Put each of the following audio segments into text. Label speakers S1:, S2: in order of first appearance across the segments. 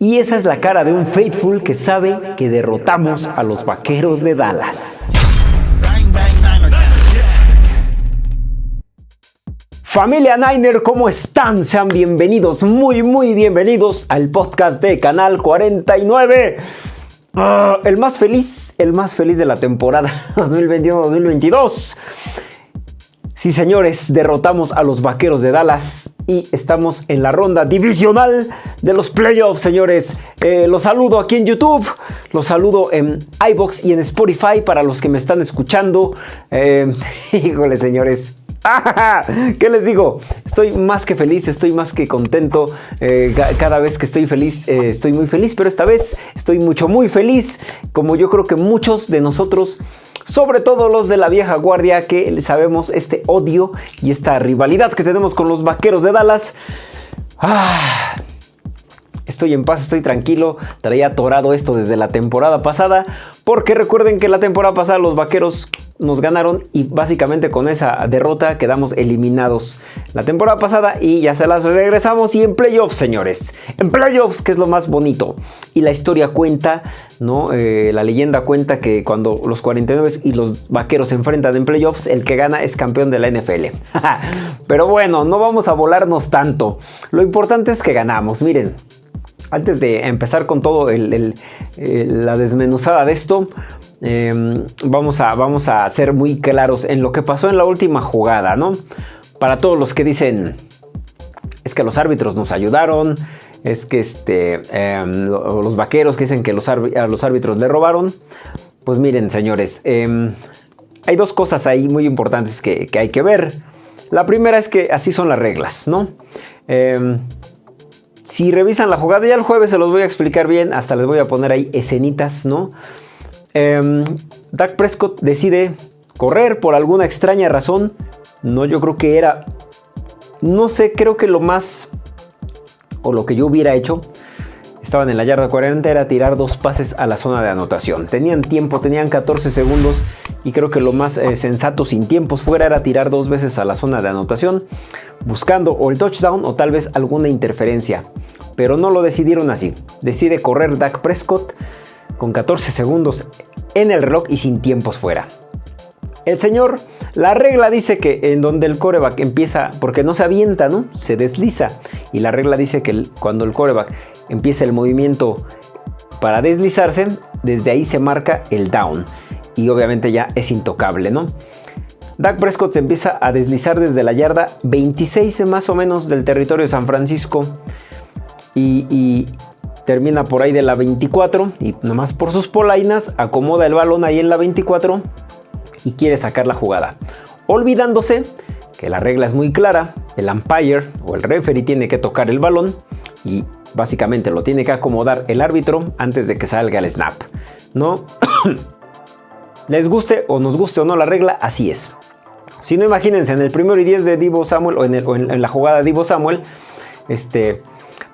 S1: Y esa es la cara de un Faithful que sabe que derrotamos a los Vaqueros de Dallas. Familia Niner, ¿cómo están? Sean bienvenidos, muy muy bienvenidos al podcast de Canal 49. Ah, el más feliz, el más feliz de la temporada 2021-2022. Sí, señores, derrotamos a los Vaqueros de Dallas y estamos en la ronda divisional de los playoffs, señores. Eh, los saludo aquí en YouTube, los saludo en iBox y en Spotify para los que me están escuchando. Eh, híjole, señores. ¿Qué les digo? Estoy más que feliz, estoy más que contento. Eh, cada vez que estoy feliz, estoy muy feliz, pero esta vez estoy mucho, muy feliz. Como yo creo que muchos de nosotros sobre todo los de la vieja guardia que sabemos este odio y esta rivalidad que tenemos con los vaqueros de Dallas. Ah, estoy en paz, estoy tranquilo. Traía atorado esto desde la temporada pasada. Porque recuerden que la temporada pasada los vaqueros nos ganaron y básicamente con esa derrota quedamos eliminados la temporada pasada y ya se las regresamos y en playoffs señores. En playoffs que es lo más bonito. Y la historia cuenta no eh, la leyenda cuenta que cuando los 49 y los vaqueros se enfrentan en playoffs el que gana es campeón de la NFL pero bueno no vamos a volarnos tanto. Lo importante es que ganamos. Miren antes de empezar con todo la desmenuzada de esto, Em, vamos, a, vamos a ser muy claros en lo que pasó en la última jugada, ¿no? Para todos los que dicen, es que los árbitros nos ayudaron, es que este, em, los vaqueros que dicen que a los árbitros le robaron, pues miren señores, em, hay dos cosas ahí muy importantes que, que, hay que ver. La primera es que así son las reglas, ¿no? Si revisan la jugada, ya el jueves se los voy a explicar bien, hasta les voy a poner ahí escenitas, ¿no? Eh, Dak Prescott decide correr por alguna extraña razón. No, yo creo que era... No sé, creo que lo más... O lo que yo hubiera hecho estaban en la yarda 40 era tirar dos pases a la zona de anotación. Tenían tiempo, tenían 14 segundos y creo que lo más eh, sensato sin tiempos fuera era tirar dos veces a la zona de anotación buscando o el touchdown o tal vez alguna interferencia. Pero no lo decidieron así. Decide correr Dak Prescott con 14 segundos en el reloj y sin tiempos fuera. El señor, la regla dice que en donde el coreback empieza, porque no se avienta, ¿no? Se desliza. Y la regla dice que cuando el coreback empieza el movimiento para deslizarse, desde ahí se marca el down. Y obviamente ya es intocable, ¿no? Dak Prescott se empieza a deslizar desde la yarda 26 más o menos del territorio de San Francisco. y, termina por ahí de la 24 y nomás por sus polainas acomoda el balón ahí en la 24 y quiere sacar la jugada. Olvidándose que la regla es muy clara, el umpire o el referee tiene que tocar el balón y básicamente lo tiene que acomodar el árbitro antes de que salga el snap. ¿No? Les guste o nos guste o no la regla, así es. Si no, imagínense en el primero y 10 de Divo Samuel o en, la jugada de Divo Samuel, este,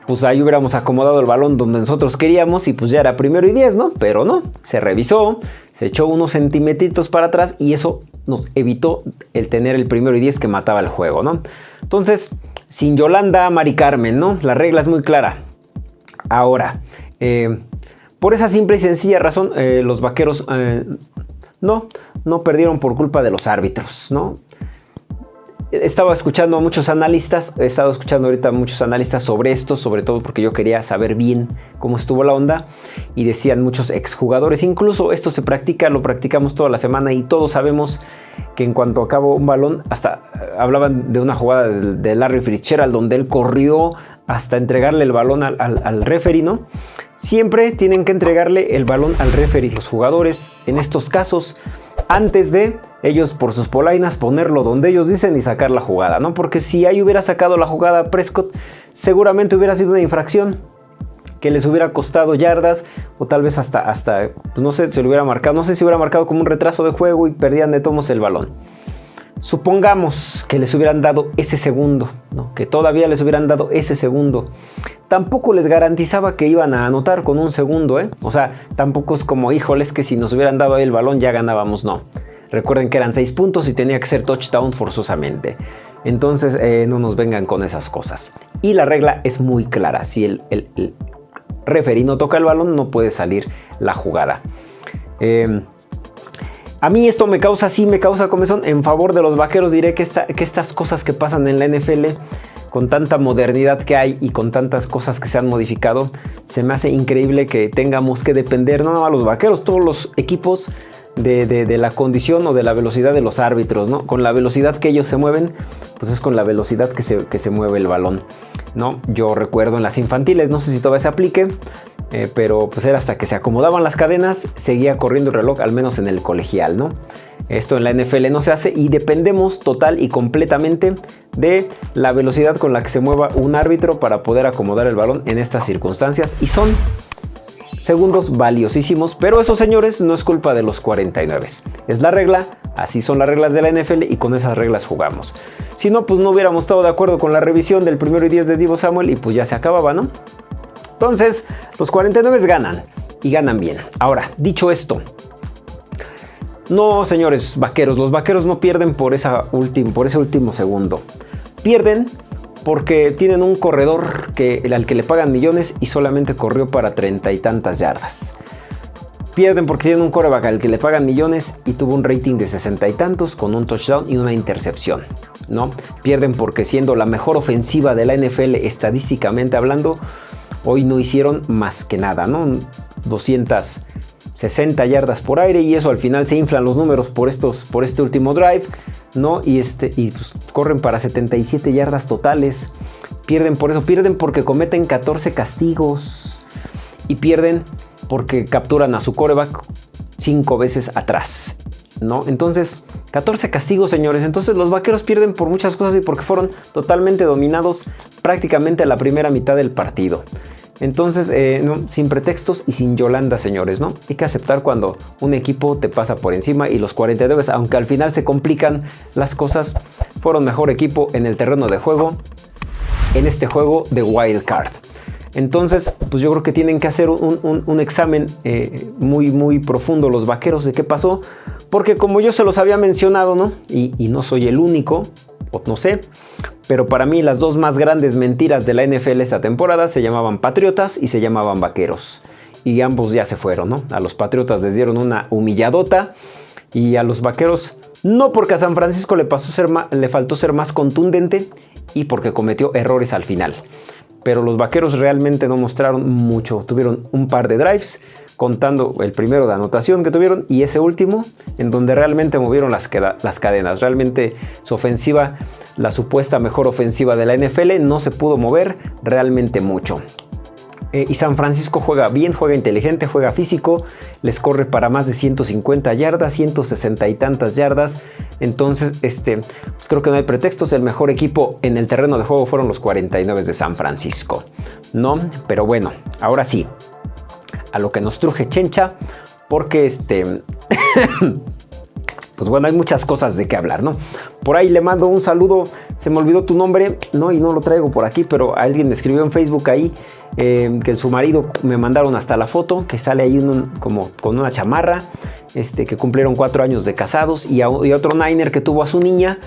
S1: pues ahí hubiéramos acomodado el balón donde nosotros queríamos y pues ya era primero y 10, ¿no? Pero no, se revisó, echó unos centimetitos para atrás y eso nos evitó el tener el primero y 10 que mataba el juego, ¿no? Entonces, sin Yolanda, Mari Carmen, ¿no? La regla es muy clara. Ahora, eh, por esa simple y sencilla razón, eh, los vaqueros eh, no, no perdieron por culpa de los árbitros, ¿no? Estaba escuchando a muchos analistas, he estado escuchando ahorita a muchos analistas sobre esto, sobre todo porque yo quería saber bien cómo estuvo la onda y decían muchos exjugadores, incluso esto se practica, lo practicamos toda la semana y todos sabemos que en cuanto acabó un balón, hasta eh, hablaban de una jugada de, Larry Fitzgerald donde él corrió hasta entregarle el balón al, al, ¿no? Siempre tienen que entregarle el balón al referee, los jugadores en estos casos, antes de ellos por sus polainas ponerlo donde ellos dicen y sacar la jugada, ¿no? Porque si ahí hubiera sacado la jugada Prescott, seguramente hubiera sido una infracción que les hubiera costado yardas o tal vez hasta, hasta pues no sé, se lo hubiera marcado, no sé si hubiera marcado como un retraso de juego y perdían de tomos el balón. Supongamos que les hubieran dado ese segundo, que todavía les hubieran dado ese segundo. Tampoco les garantizaba que iban a anotar con un segundo, ¿eh? O sea, tampoco es como, híjoles, que si nos hubieran dado el balón ya ganábamos, no. Recuerden que eran 6 puntos y tenía que ser touchdown forzosamente. Entonces eh, no nos vengan con esas cosas. Y la regla es muy clara. Si el, referee no toca el balón, no puede salir la jugada. Em, a mí esto me causa, sí me causa comezón. En favor de los vaqueros diré que, estas cosas que pasan en la NFL con tanta modernidad que hay y con tantas cosas que se han modificado, se me hace increíble que tengamos que depender no a los vaqueros, todos los equipos de, la condición o de la velocidad de los árbitros, ¿no? Con la velocidad que ellos se mueven, pues es con la velocidad que se, que se mueve el balón, ¿no? Yo recuerdo en las infantiles, no sé si todavía se aplique, eh, pero pues era hasta que se acomodaban las cadenas, seguía corriendo el reloj, al menos en el colegial, ¿no? Esto en la NFL no se hace y dependemos total y completamente de la velocidad con la que se mueva un árbitro para poder acomodar el balón en estas circunstancias y son segundos valiosísimos, pero eso señores no es culpa de los 49. Es la regla, así son las reglas de la NFL y con esas reglas jugamos. Si no, pues no hubiéramos estado de acuerdo con la revisión del primero y 10 de Divo Samuel y pues ya se acababa, ¿no? Entonces, los 49 ganan y ganan bien. Ahora, dicho esto, no, señores vaqueros, los vaqueros no pierden por, esa por ese último segundo. Pierden porque tienen un corredor que, al que le pagan millones y solamente corrió para treinta y tantas yardas. Pierden porque tienen un coreback al que le pagan millones y tuvo un rating de sesenta y tantos con un touchdown y una intercepción. ¿no? Pierden porque siendo la mejor ofensiva de la NFL estadísticamente hablando, hoy no hicieron más que nada, ¿no? 260 yardas por aire y eso al final se inflan los números por, estos, por este último drive, ¿no? Y, este, y pues, corren para 77 yardas totales. Pierden por eso, pierden porque cometen 14 castigos y pierden porque capturan a su coreback 5 veces atrás. ¿No? Entonces, 14 castigos, señores. Entonces, los vaqueros pierden por muchas cosas y porque fueron totalmente dominados prácticamente a la primera mitad del partido. Entonces, eh, sin pretextos y sin Yolanda, señores, ¿no? Hay que aceptar cuando un equipo te pasa por encima y los 49, aunque al final se complican las cosas, fueron mejor equipo en el terreno de juego, en este juego de Wild Card. Entonces, pues yo creo que tienen que hacer un, examen eh, muy, muy profundo los vaqueros de qué pasó, porque como yo se los había mencionado, ¿no? Y, no soy el único, no sé, pero para mí las dos más grandes mentiras de la NFL esta temporada se llamaban Patriotas y se llamaban Vaqueros. Y ambos ya se fueron, ¿no? A los Patriotas les dieron una humilladota y a los Vaqueros no porque a San Francisco le, pasó le faltó ser más contundente y porque cometió errores al final. Pero los Vaqueros realmente no mostraron mucho. Tuvieron un par de drives contando el primero de anotación que tuvieron y ese último en donde realmente movieron las, las cadenas. Realmente su ofensiva la supuesta mejor ofensiva de la NFL, no se pudo mover realmente mucho. Eh, y San Francisco juega bien, juega inteligente, juega físico, les corre para más de 150 yardas, 160 y tantas yardas. Entonces, este, pues creo que no hay pretextos. El mejor equipo en el terreno de juego fueron los 49 de San Francisco. ¿No? Pero bueno, ahora sí, a lo que nos truje Chencha, porque este... pues bueno, hay muchas cosas de qué hablar, ¿no? Por ahí le mando un saludo, se me olvidó tu nombre, no, y no lo traigo por aquí, pero alguien me escribió en Facebook ahí eh, que su marido me mandaron hasta la foto, que sale ahí como con una chamarra, este, que cumplieron cuatro años de casados, y, otro Niner que tuvo a su niña,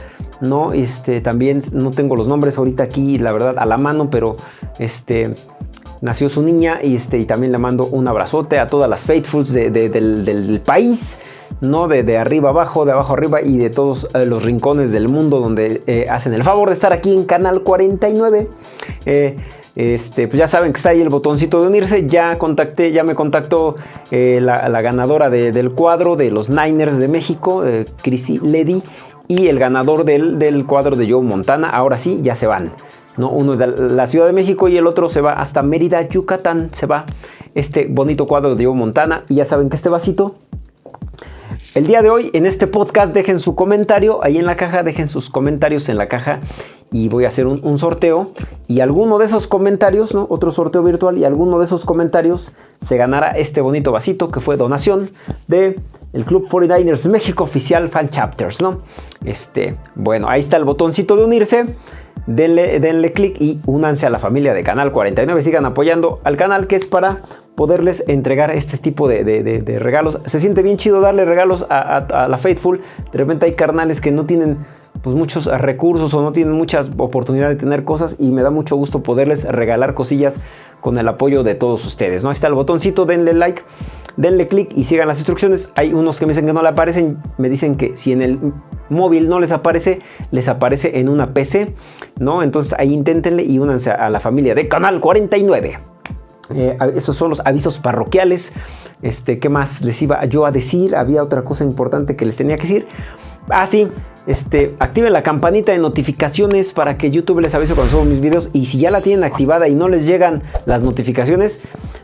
S1: ¿no? Este, también no tengo los nombres ahorita aquí, la verdad, a la mano, pero este nació su niña y, este, y también le mando un abrazote a todas las faithfuls del, país, ¿no? De, de, arriba abajo, de abajo arriba y de todos eh, los rincones del mundo donde eh, hacen el favor de estar aquí en Canal 49. Eh, este, pues ya saben que está ahí el botoncito de unirse. Ya contacté, ya me contactó la, ganadora del cuadro de los Niners de México, Chrissy Ledy, y el ganador del, del cuadro de Joe Montana. Ahora sí, ya se van. Uno es de la Ciudad de México y el otro se va hasta Mérida, Yucatán. Se va este bonito cuadro de Diego Montana. Y ya saben que este vasito el día de hoy en este podcast dejen su comentario ahí en la caja, dejen sus comentarios en la caja y voy a hacer un, sorteo y alguno de esos comentarios, ¿no? otro sorteo virtual y alguno de esos comentarios se ganará este bonito vasito que fue donación de el Club 49ers México Oficial Fan Chapters, ¿no? Este, bueno, ahí está el botoncito de unirse denle, denle clic y únanse a la familia de Canal 49. Sigan apoyando al canal que es para poderles entregar este tipo de, regalos. Se siente bien chido darle regalos a, la Faithful. De repente hay carnales que no tienen pues muchos recursos o no tienen muchas oportunidades de tener cosas y me da mucho gusto poderles regalar cosillas con el apoyo de todos ustedes. ¿no? Ahí está el botoncito, denle like, denle click y sigan las instrucciones. Hay unos que me dicen que no le aparecen, me dicen que si en el móvil no les aparece, les aparece en una PC, ¿no? Entonces ahí inténtenle y únanse a la familia de Canal 49. Eh, esos son los avisos parroquiales. Este, ¿Qué más les iba yo a decir? Había otra cosa importante que les tenía que decir. Ah, sí, este, activen la campanita de notificaciones para que YouTube les avise cuando subo mis videos. Y si ya la tienen activada y no les llegan las notificaciones,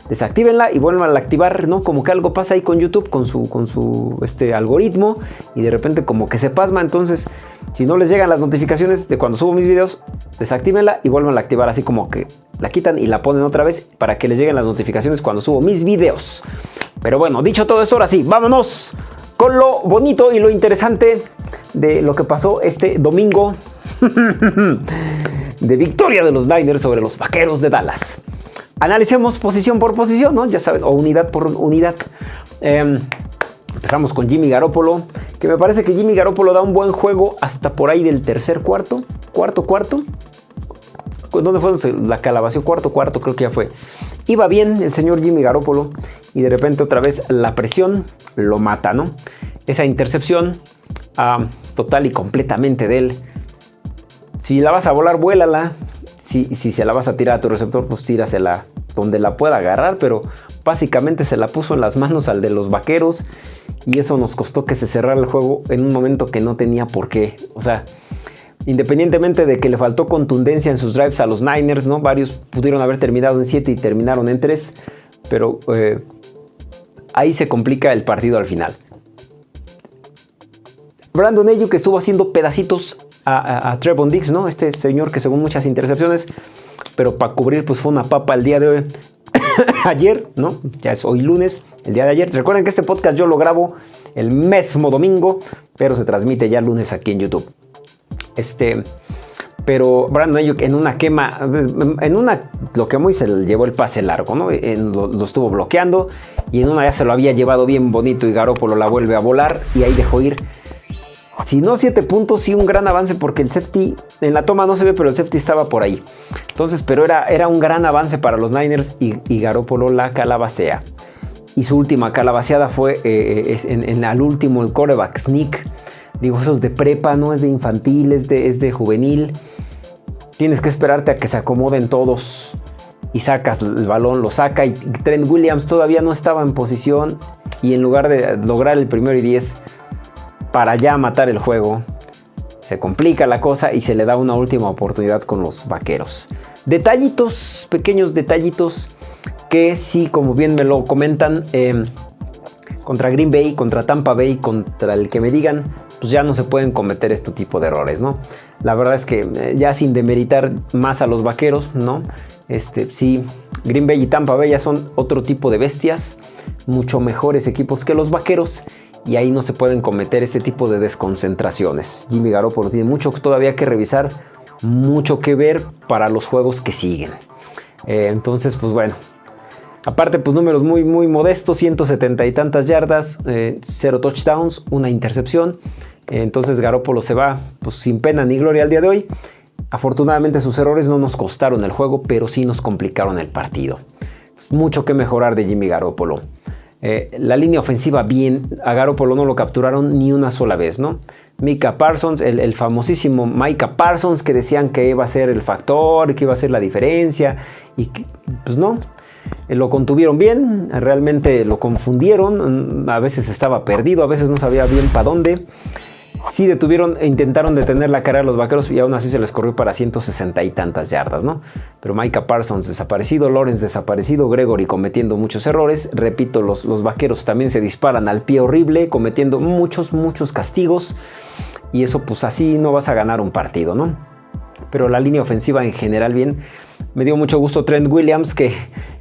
S1: desactívenla y vuelvan a activar, ¿no? Como que algo pasa ahí con YouTube, con su, con su este, algoritmo. Y de repente como que se pasma. Entonces, si no les llegan las notificaciones de cuando subo mis videos, desactívenla y vuelvan a activar. Así como que la quitan y la ponen otra vez para que les lleguen las notificaciones cuando subo mis videos. Pero bueno, dicho todo esto, ahora sí, vámonos con lo bonito y lo interesante de lo que pasó este domingo de victoria de los Niners sobre los Vaqueros de Dallas. Analicemos posición por posición, ¿no? Ya saben, o unidad por unidad. Em, empezamos con Jimmy Garoppolo, que me parece que Jimmy Garoppolo da un buen juego hasta por ahí del tercer cuarto, cuarto, cuarto. ¿Dónde fue la calabación? Cuarto, cuarto, creo que ya fue. Iba bien el señor Jimmy Garoppolo y de repente otra vez la presión lo mata, ¿no? Esa intercepción ah, total y completamente de él. Si la vas a volar, vuélala. Si, si se la vas a tirar a tu receptor, pues tírasela donde la pueda agarrar, pero básicamente se la puso en las manos al de los vaqueros y eso nos costó que se cerrara el juego en un momento que no tenía por qué. O sea, Independientemente de que le faltó contundencia en sus drives a los Niners, ¿no? Varios pudieron haber terminado en 7 y terminaron en 3, pero eh, ahí se complica el partido al final. Brandon Ayuk que estuvo haciendo pedacitos a, Trevon Diggs, ¿no? Este señor que según muchas intercepciones, pero para cubrir pues fue una papa el día de hoy. ayer, ¿no? Ya es hoy lunes, el día de ayer. Recuerden que este podcast yo lo grabo el mismo domingo, pero se transmite ya lunes aquí en YouTube. Este, pero Brandon Ayuk en una quema, en una lo quemó y se le llevó el pase largo, ¿no? lo, estuvo bloqueando y en una ya se lo había llevado bien bonito y Garópolo la vuelve a volar y ahí dejó ir. Si no 7 puntos, sí un gran avance porque el safety, en la toma no se ve, pero el safety estaba por ahí. Entonces, pero era, era un gran avance para los Niners y, y Garópolo la calabacea. Y su última calabaceada fue eh, en, en, el último, el coreback sneak Digo, eso es de prepa, no es de infantil, es de, es de juvenil. Tienes que esperarte a que se acomoden todos y sacas el balón, lo saca y Trent Williams todavía no estaba en posición y en lugar de lograr el primero y 10 para ya matar el juego, se complica la cosa y se le da una última oportunidad con los vaqueros. Detallitos, pequeños detallitos que sí, como bien me lo comentan, em, contra Green Bay, contra Tampa Bay, contra el que me digan, pues ya no se pueden cometer este tipo de errores, ¿no? La verdad es que eh, ya sin demeritar más a los vaqueros, ¿no? Este, sí, Green Bay y Tampa Bay ya son otro tipo de bestias, mucho mejores equipos que los vaqueros y ahí no se pueden cometer este tipo de desconcentraciones. Jimmy Garoppolo tiene mucho todavía que revisar, mucho que ver para los juegos que siguen. Eh, entonces, pues bueno, Aparte, pues números muy, muy modestos, 170 y tantas yardas, eh, cero touchdowns, una intercepción. Entonces Garópolo se va pues, sin pena ni gloria al día de hoy. Afortunadamente sus errores no nos costaron el juego, pero sí nos complicaron el partido. mucho que mejorar de Jimmy Garoppolo. Eh, la línea ofensiva bien, a Garoppolo no lo capturaron ni una sola vez, ¿no? Mika Parsons, el, famosísimo Micah Parsons que decían que iba a ser el factor, que iba a ser la diferencia y pues no, eh, lo contuvieron bien, realmente lo confundieron, a veces estaba perdido, a veces no sabía bien para dónde. Sí detuvieron e intentaron detener la cara de los vaqueros y aún así se les corrió para 160 y tantas yardas, ¿no? Pero Micah Parsons desaparecido, Lawrence desaparecido, Gregory cometiendo muchos errores. Repito, los, los vaqueros también se disparan al pie horrible, cometiendo muchos, muchos castigos. Y eso pues así no vas a ganar un partido, ¿no? Pero la línea ofensiva en general bien. Me dio mucho gusto Trent Williams, que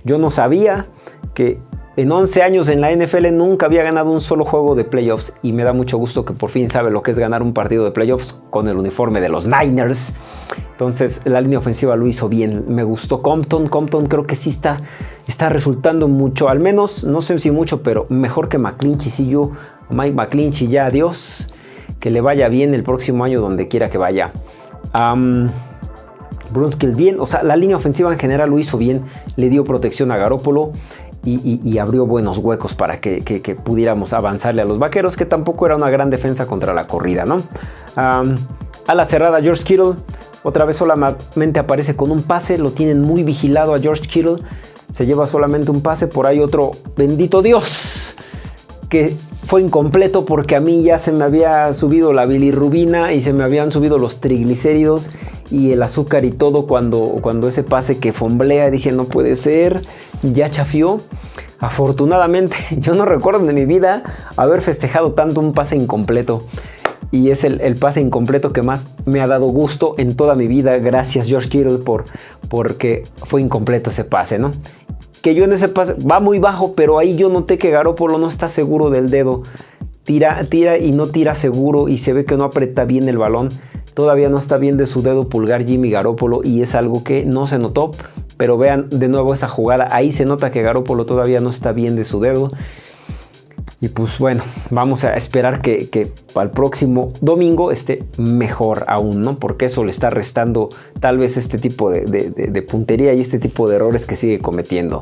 S1: yo no sabía que en 11 años en la NFL nunca había ganado un solo juego de playoffs y me da mucho gusto que por fin sabe lo que es ganar un partido de playoffs con el uniforme de los Niners. Entonces la línea ofensiva lo hizo bien. Me gustó Compton. Compton creo que sí está, está resultando mucho, al menos, no sé si mucho, pero mejor que McClinchy. Si yo, Mike McClinchy ya adiós que le vaya bien el próximo año donde quiera que vaya. Brunskill bien, o sea, la línea ofensiva en general lo hizo bien, le dio protección a Garópolo y, abrió buenos huecos para que, pudiéramos avanzarle a los vaqueros, que tampoco era una gran defensa contra la corrida, ¿no? a la cerrada, George Kittle, otra vez solamente aparece con un pase, lo tienen muy vigilado a George Kittle, se lleva solamente un pase, por ahí otro, bendito Dios, que fue incompleto porque a mí ya se me había subido la bilirrubina y se me habían subido los triglicéridos y el azúcar y todo cuando, cuando ese pase que fomblea dije no puede ser, ya chafió. Afortunadamente yo no recuerdo de mi vida haber festejado tanto un pase incompleto y es el, pase incompleto que más me ha dado gusto en toda mi vida. Gracias George Kittle por, porque fue incompleto ese pase, ¿no? que yo en ese pase va muy bajo, pero ahí yo noté que Garópolo no está seguro del dedo. Tira, tira y no tira seguro y se ve que no aprieta bien el balón. Todavía no está bien de su dedo pulgar Jimmy Garópolo y es algo que no se notó. Pero vean de nuevo esa jugada. Ahí se nota que Garópolo todavía no está bien de su dedo. Y pues bueno, vamos a esperar que, que el próximo domingo esté mejor aún, ¿no? Porque eso le está restando tal vez este tipo de, puntería y este tipo de errores que sigue cometiendo.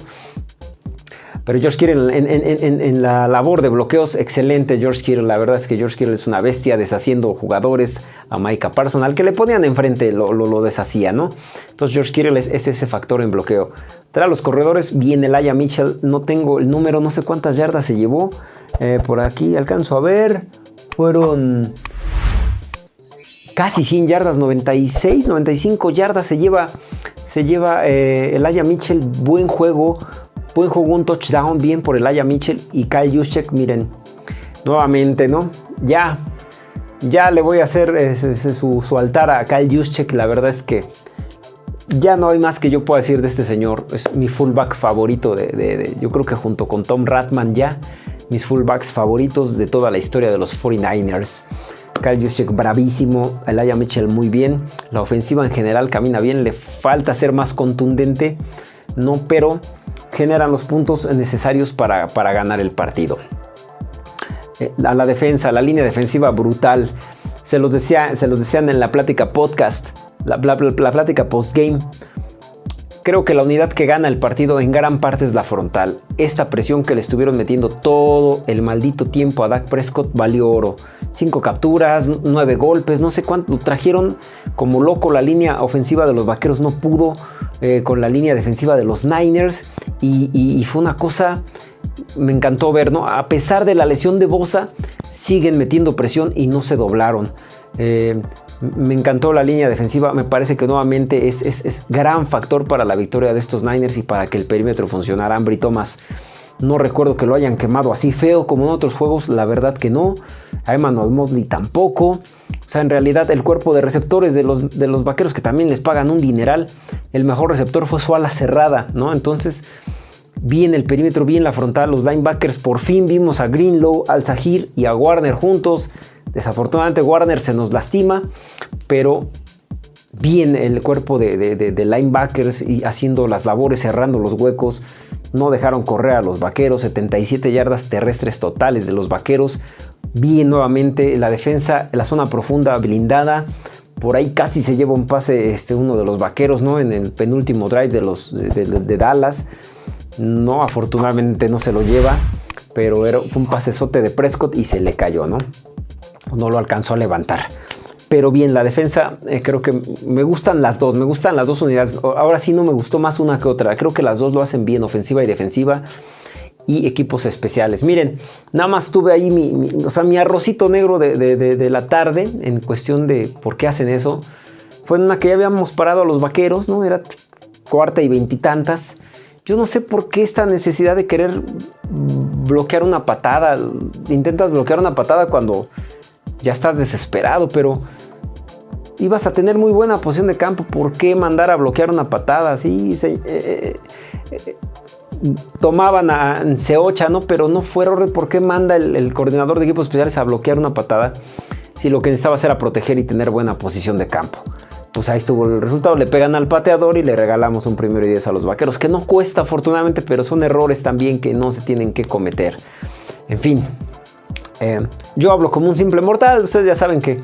S1: Pero George Kittle en, la labor de bloqueos, excelente George Kittle. La verdad es que George Kittle es una bestia deshaciendo jugadores a Micah Parsons. Al que le ponían enfrente lo, deshacía, ¿no? Entonces George Kittle es, ese factor en bloqueo. Tras los corredores viene Laia Mitchell. No tengo el número, no sé cuántas yardas se llevó. Eh, por aquí alcanzo a ver. Fueron casi 100 yardas, 96, 95 yardas se lleva, se lleva eh, el Aya Mitchell. Buen juego, buen juego, un touchdown bien por el Aya Mitchell y Kyle Juszczyk. Miren, nuevamente, ¿no? Ya, ya le voy a hacer su, altar a Kyle Juszczyk. La verdad es que ya no hay más que yo pueda decir de este señor. Es mi fullback favorito. De, yo creo que junto con Tom Ratman ya mis fullbacks favoritos de toda la historia de los 49ers. Kyle Juszczyk bravísimo, Elijah Mitchell muy bien, la ofensiva en general camina bien, le falta ser más contundente, no, pero generan los puntos necesarios para, ganar el partido. Eh, a la defensa, la línea defensiva brutal, se los, decía, se los decían en la plática podcast, la, la, la plática post-game, Creo que la unidad que gana el partido en gran parte es la frontal. Esta presión que le estuvieron metiendo todo el maldito tiempo a Dak Prescott valió oro. Cinco capturas, nueve golpes, no sé cuánto. Trajeron como loco la línea ofensiva de los vaqueros, no pudo eh, con la línea defensiva de los Niners. Y, fue una cosa, me encantó ver, ¿no? A pesar de la lesión de Bosa, siguen metiendo presión y no se doblaron. Eh, me encantó la línea defensiva, me parece que nuevamente es, gran factor para la victoria de estos Niners y para que el perímetro funcionara. Ambry Thomas, no recuerdo que lo hayan quemado así feo como en otros juegos, la verdad que no. A Emmanuel Mosley tampoco. O sea, en realidad el cuerpo de receptores de los, vaqueros que también les pagan un dineral, el mejor receptor fue su ala cerrada, ¿no? Entonces, bien el perímetro, bien la frontal, los linebackers, por fin vimos a Greenlow, al Sahir y a Warner juntos Desafortunadamente Warner se nos lastima, pero bien el cuerpo de, linebackers y haciendo las labores, cerrando los huecos. No dejaron correr a los vaqueros, 77 yardas terrestres totales de los vaqueros. Bien nuevamente la defensa, la zona profunda blindada. Por ahí casi se lleva un pase este, uno de los vaqueros, ¿no? En el penúltimo drive de, los, de, Dallas. No, afortunadamente no se lo lleva, pero fue un pasesote de Prescott y se le cayó, ¿no? No lo alcanzó a levantar. Pero bien, la defensa, eh, creo que me gustan las dos, me gustan las dos unidades. Ahora sí no me gustó más una que otra. Creo que las dos lo hacen bien, ofensiva y defensiva. Y equipos especiales. Miren, nada más tuve ahí mi, o sea, mi arrocito negro de, la tarde en cuestión de por qué hacen eso. Fue en una que ya habíamos parado a los vaqueros, ¿no? Era cuarta y veintitantas. Yo no sé por qué esta necesidad de querer bloquear una patada. Intentas bloquear una patada cuando ya estás desesperado, pero ibas a tener muy buena posición de campo. ¿Por qué mandar a bloquear una patada? Sí, eh, eh, tomaban a Seocha, ¿no? Pero no fue error. ¿Por qué manda el, coordinador de equipos especiales a bloquear una patada? Si lo que necesitaba era proteger y tener buena posición de campo. Pues ahí estuvo el resultado. Le pegan al pateador y le regalamos un primero y diez a los vaqueros. Que no cuesta, afortunadamente, pero son errores también que no se tienen que cometer. En fin, Eh, yo hablo como un simple mortal, ustedes ya saben que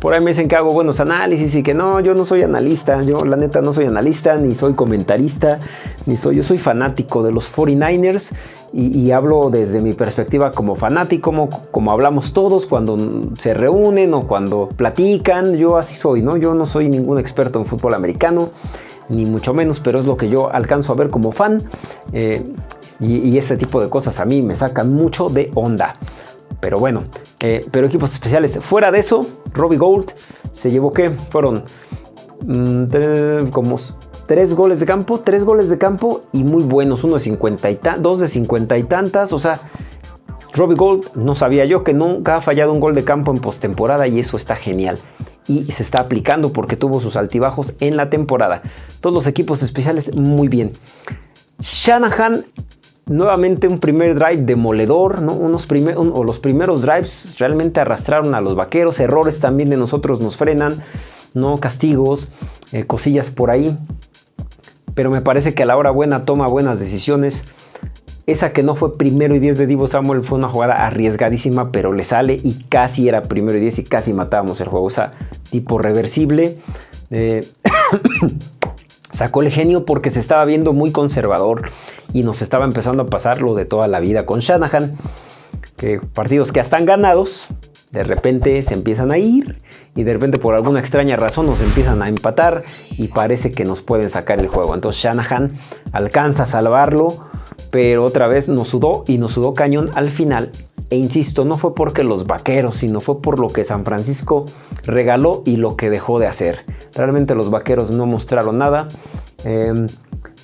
S1: por ahí me dicen que hago buenos análisis y que no, yo no soy analista, yo la neta no soy analista, ni soy comentarista, ni soy, yo soy fanático de los 49ers y, hablo desde mi perspectiva como fanático, como, hablamos todos cuando se reúnen o cuando platican, yo así soy, ¿no? Yo no soy ningún experto en fútbol americano, ni mucho menos, pero es lo que yo alcanzo a ver como fan. Eh, y, ese tipo de cosas a mí me sacan mucho de onda. Pero bueno, eh, pero equipos especiales. Fuera de eso, Robbie Gold se llevó que fueron mm, como tres goles de campo, tres goles de campo y muy buenos, uno de 50 y dos de 50 y tantas, o sea, Robbie Gold no sabía yo que nunca ha fallado un gol de campo en postemporada y eso está genial. Y se está aplicando porque tuvo sus altibajos en la temporada. Todos los equipos especiales muy bien. Shanahan nuevamente un primer drive demoledor, ¿no? Unos o los primeros drives realmente arrastraron a los vaqueros, errores también de nosotros nos frenan, ¿no? castigos, eh, cosillas por ahí, pero me parece que a la hora buena toma buenas decisiones. Esa que no fue primero y 10 de Divo Samuel fue una jugada arriesgadísima, pero le sale y casi era primero y 10 y casi matábamos el juego. O sea, tipo reversible. Eh, sacó el genio porque se estaba viendo muy conservador y nos estaba empezando a pasar lo de toda la vida con Shanahan, que partidos que están ganados, de repente se empiezan a ir y de repente por alguna extraña razón nos empiezan a empatar y parece que nos pueden sacar el juego. Entonces Shanahan alcanza a salvarlo, pero otra vez nos sudó y nos sudó cañón al final. E insisto, no fue porque los vaqueros, sino fue por lo que San Francisco regaló y lo que dejó de hacer. Realmente los vaqueros no mostraron nada. Em,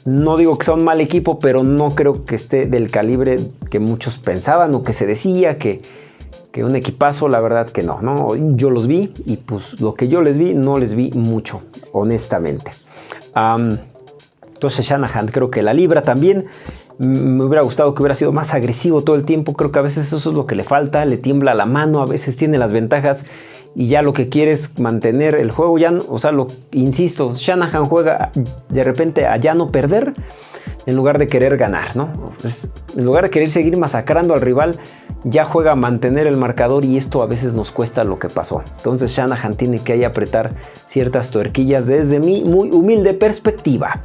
S1: no digo que sea un mal equipo, pero no creo que esté del calibre que muchos pensaban o que se decía que, que un equipazo, la verdad que no, no. Yo los vi y pues lo que yo les vi no les vi mucho, honestamente. entonces Shanahan creo que la libra también. Me hubiera gustado que hubiera sido más agresivo todo el tiempo. Creo que a veces eso es lo que le falta. Le tiembla la mano, a veces tiene las ventajas y ya lo que quiere es mantener el juego. Ya, o sea, lo insisto, Shanahan juega de repente a ya no perder en lugar de querer ganar, ¿no? en lugar de querer seguir masacrando al rival, ya juega a mantener el marcador y esto a veces nos cuesta lo que pasó. Entonces Shanahan tiene que ahí apretar ciertas tuerquillas desde mi muy humilde perspectiva.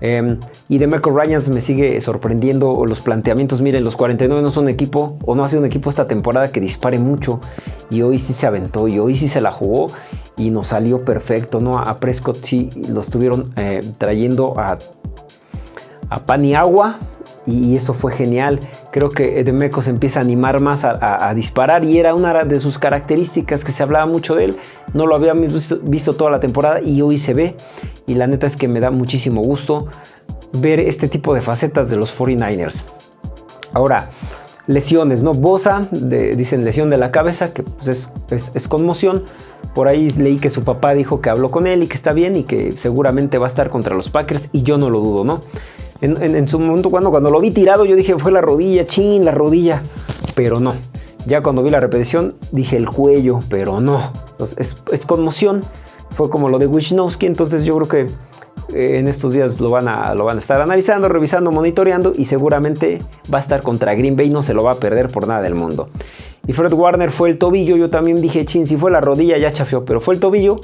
S1: Em, y de Michael Ryans me sigue sorprendiendo los planteamientos. Miren, los 49 no son equipo o no ha sido un equipo esta temporada que dispare mucho y hoy sí se aventó y hoy sí se la jugó y nos salió perfecto, ¿no? A Prescott sí lo estuvieron eh, trayendo a a pan y agua y eso fue genial. Creo que Edemeco se empieza a animar más a, disparar y era una de sus características que se hablaba mucho de él. No lo habíamos visto, toda la temporada y hoy se ve y la neta es que me da muchísimo gusto ver este tipo de facetas de los 49ers. Ahora, lesiones, ¿no? Bosa, dicen lesión de la cabeza, que pues, es, conmoción. Por ahí leí que su papá dijo que habló con él y que está bien y que seguramente va a estar contra los Packers y yo no lo dudo, ¿no? En, su momento cuando, cuando lo vi tirado yo dije fue la rodilla, chin, la rodilla, pero no. Ya cuando vi la repetición dije el cuello, pero no. Es, conmoción, fue como lo de Wisnowski, entonces yo creo que eh, en estos días lo van, a, lo van a estar analizando, revisando, monitoreando y seguramente va a estar contra Green Bay, no se lo va a perder por nada del mundo. Y Fred Warner fue el tobillo, yo también dije, chin, si fue la rodilla ya chafeó, pero fue el tobillo.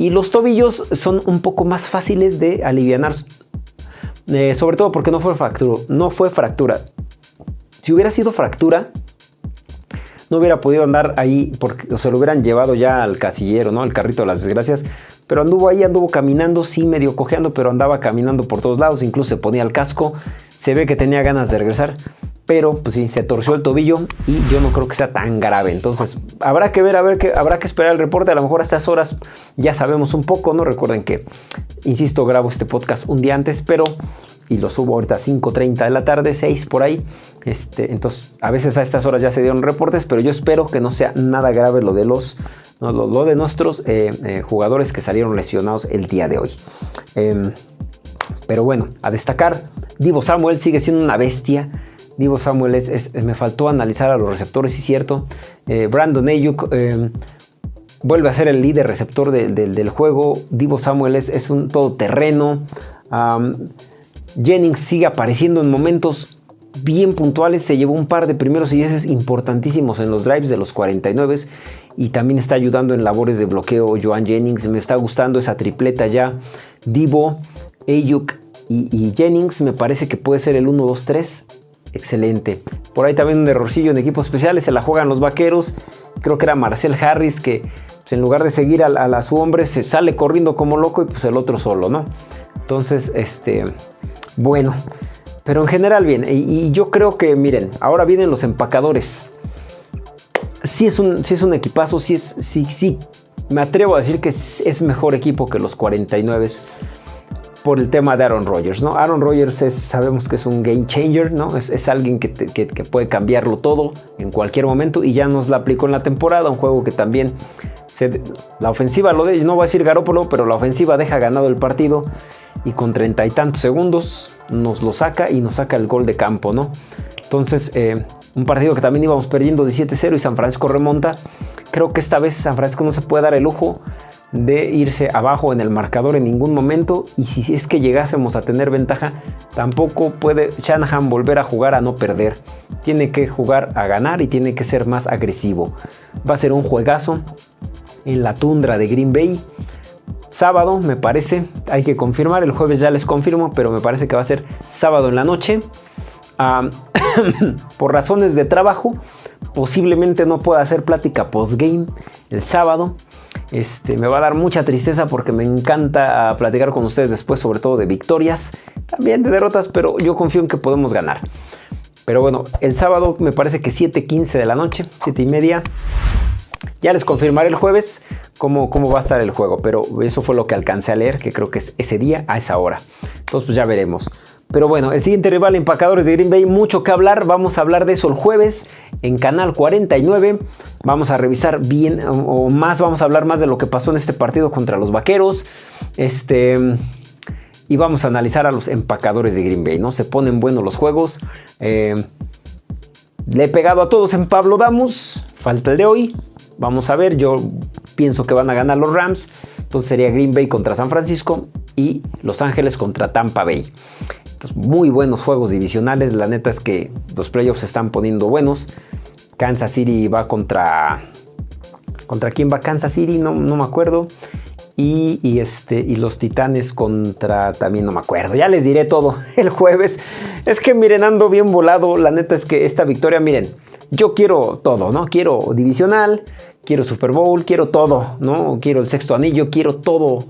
S1: Y los tobillos son un poco más fáciles de aliviar eh, sobre todo porque no fue fractura. No fue fractura. Si hubiera sido fractura, no hubiera podido andar ahí porque se lo hubieran llevado ya al casillero, ¿no? Al carrito de las desgracias. Pero anduvo ahí, anduvo caminando, sí, medio cojeando, pero andaba caminando por todos lados. Incluso se ponía el casco. Se ve que tenía ganas de regresar pero pues sí, se torció el tobillo y yo no creo que sea tan grave. Entonces, habrá que ver, a ver, que, habrá que esperar el reporte. A lo mejor a estas horas ya sabemos un poco, ¿no? Recuerden que, insisto, grabo este podcast un día antes, pero y lo subo ahorita a 5.30 de la tarde, 6 por ahí. Este, entonces, a veces a estas horas ya se dieron reportes, pero yo espero que no sea nada grave lo de los, lo, de nuestros eh, eh, jugadores que salieron lesionados el día de hoy. Em, pero bueno, a destacar, Divo Samuel sigue siendo una bestia. Divo Samuel es, me faltó analizar a los receptores, sí cierto. Eh, Brandon Ayuk eh, vuelve a ser el líder receptor del juego. Divo Samuel es, un todoterreno. Jennings sigue apareciendo en momentos bien puntuales, se llevó un par de primeros y dieces importantísimos en los drives de los 49 y también está ayudando en labores de bloqueo Joan Jennings, me está gustando esa tripleta ya, Divo, Ayuk y, Jennings, me parece que puede ser el 1-2-3, excelente. Por ahí también un errorcillo en equipos especiales, se la juegan los vaqueros, creo que era Marcel Harris que pues, en lugar de seguir a, su hombre se sale corriendo como loco y pues el otro solo, ¿no? Entonces, este, bueno, pero en general bien. Y, yo creo que, miren, ahora vienen los empacadores. Sí es un, es un equipazo, sí es, sí, sí. Me atrevo a decir que es, mejor equipo que los 49 por el tema de Aaron Rodgers, ¿no? Aaron Rodgers es, sabemos que es un game changer, ¿no? Es, alguien que, que, puede cambiarlo todo en cualquier momento y ya nos la aplicó en la temporada, un juego que también la ofensiva lo de, no voy a decir Garópolo, pero la ofensiva deja ganado el partido y con treinta y tantos segundos nos lo saca y nos saca el gol de campo, ¿no? Entonces, eh, un partido que también íbamos perdiendo 17-0 y San Francisco remonta. Creo que esta vez San Francisco no se puede dar el lujo de irse abajo en el marcador en ningún momento y si es que llegásemos a tener ventaja, tampoco puede Shanahan volver a jugar a no perder. Tiene que jugar a ganar y tiene que ser más agresivo. Va a ser un juegazo en la tundra de Green Bay. Sábado, me parece, hay que confirmar, el jueves ya les confirmo, pero me parece que va a ser sábado en la noche. por razones de trabajo, posiblemente no pueda hacer plática post-game el sábado. Este, me va a dar mucha tristeza porque me encanta platicar con ustedes después, sobre todo de victorias, también de derrotas, pero yo confío en que podemos ganar. Pero bueno, el sábado me parece que 7.15 de la noche, 7 y media. Ya les confirmaré el jueves cómo, cómo va a estar el juego, pero eso fue lo que alcancé a leer, que creo que es ese día a esa hora. Entonces pues ya veremos. Pero bueno, el siguiente rival, Empacadores de Green Bay, mucho que hablar. Vamos a hablar de eso el jueves en Canal 49. Vamos a revisar bien o más, vamos a hablar más de lo que pasó en este partido contra los Vaqueros. Este, y vamos a analizar a los Empacadores de Green Bay, ¿no? Se ponen buenos los juegos. Eh, le he pegado a todos en Pablo Damos. Falta el de hoy. Vamos a ver, yo pienso que van a ganar los Rams. Entonces sería Green Bay contra San Francisco y Los Ángeles contra Tampa Bay. muy buenos juegos divisionales. La neta es que los playoffs se están poniendo buenos. Kansas City va contra... ¿Contra quién va Kansas City? No, no me acuerdo. Y, este, y los Titanes contra, también no me acuerdo, ya les diré todo el jueves. Es que miren, ando bien volado, la neta es que esta victoria, miren, yo quiero todo, ¿no? Quiero divisional, quiero Super Bowl, quiero todo, ¿no? Quiero el sexto anillo, quiero todo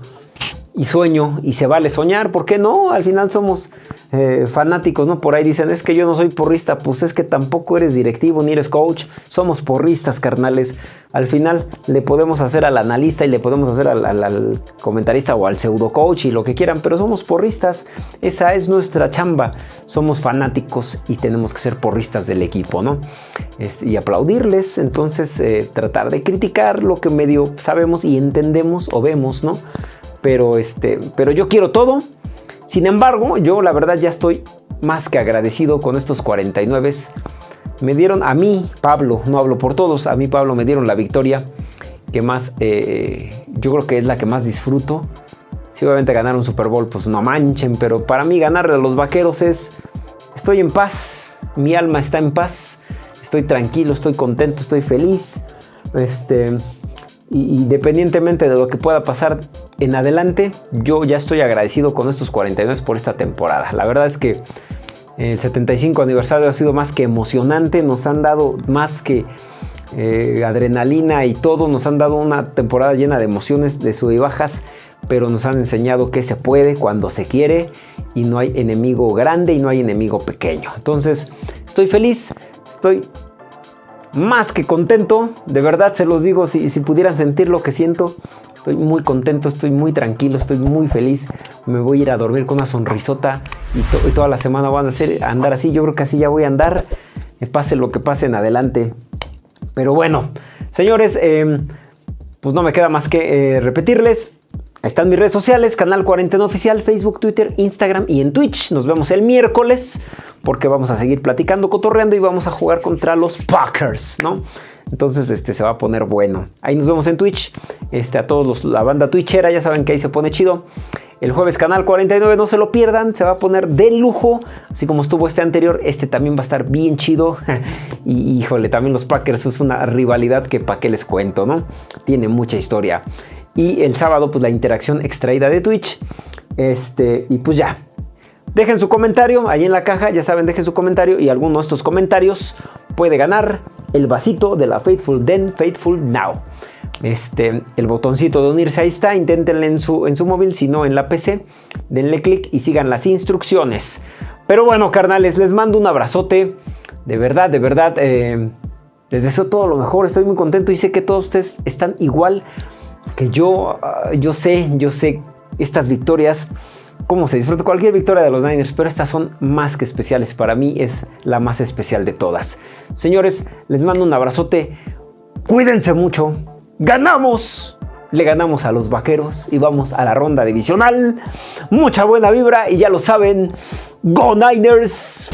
S1: y sueño y se vale soñar, ¿por qué no? Al final somos eh, fanáticos, ¿no? Por ahí dicen, es que yo no soy porrista, pues es que tampoco eres directivo ni eres coach, somos porristas, carnales. Al final le podemos hacer al analista y le podemos hacer al, comentarista o al pseudo coach y lo que quieran, pero somos porristas, esa es nuestra chamba, somos fanáticos y tenemos que ser porristas del equipo, ¿no? y aplaudirles, entonces eh, tratar de criticar lo que medio sabemos y entendemos o vemos, ¿no? Pero, este, pero yo quiero todo. Sin embargo, yo la verdad ya estoy más que agradecido con estos 49. Me dieron a mí, Pablo, no hablo por todos, a mí Pablo me dieron la victoria que más, eh, yo creo que es la que más disfruto. Si obviamente ganar un Super Bowl, pues no manchen, pero para mí ganarle a los vaqueros es, estoy en paz, mi alma está en paz, estoy tranquilo, estoy contento, estoy feliz. Este, y independientemente de lo que pueda pasar en adelante, yo ya estoy agradecido con estos 49 por esta temporada. La verdad es que el 75 aniversario ha sido más que emocionante, nos han dado más que eh, adrenalina y todo, nos han dado una temporada llena de emociones, de sub y bajas, pero nos han enseñado que se puede cuando se quiere y no hay enemigo grande y no hay enemigo pequeño. Entonces, estoy feliz, estoy más que contento, de verdad se los digo, si, pudieran sentir lo que siento, estoy muy contento, estoy muy tranquilo, estoy muy feliz, me voy a ir a dormir con una sonrisota y, toda la semana van a andar así, yo creo que así ya voy a andar, me pase lo que pase en adelante. Pero bueno, señores, em, pues no me queda más que eh, repetirles, están mis redes sociales, Canal Cuarentena Oficial, Facebook, Twitter, Instagram y en Twitch. Nos vemos el miércoles porque vamos a seguir platicando, cotorreando y vamos a jugar contra los Packers, ¿no? Entonces este, se va a poner bueno. Ahí nos vemos en Twitch. Este, a todos los, la banda twitchera, ya saben que ahí se pone chido. El jueves canal 49, no se lo pierdan, se va a poner de lujo, así como estuvo este anterior, este también va a estar bien chido. y híjole, también los Packers es una rivalidad que para qué les cuento, ¿no? Tiene mucha historia. Y el sábado, pues la interacción extraída de Twitch. Este, y pues ya, Dejen su comentario ahí en la caja, ya saben, dejen su comentario y alguno de estos comentarios puede ganar el vasito de la Faithful Then, Faithful Now. Este, el botoncito de unirse ahí está, inténtenle en su, en su móvil, si no en la PC, denle clic y sigan las instrucciones. Pero bueno, carnales, les mando un abrazote, de verdad, de verdad, eh, les deseo todo lo mejor, estoy muy contento y sé que todos ustedes están igual que yo, ah, yo sé, yo sé estas victorias cómo se disfruta cualquier victoria de los Niners, pero estas son más que especiales. Para mí es la más especial de todas. Señores, les mando un abrazote. Cuídense mucho. ¡Ganamos! Le ganamos a los vaqueros y vamos a la ronda divisional. Mucha buena vibra y ya lo saben. ¡Go Niners!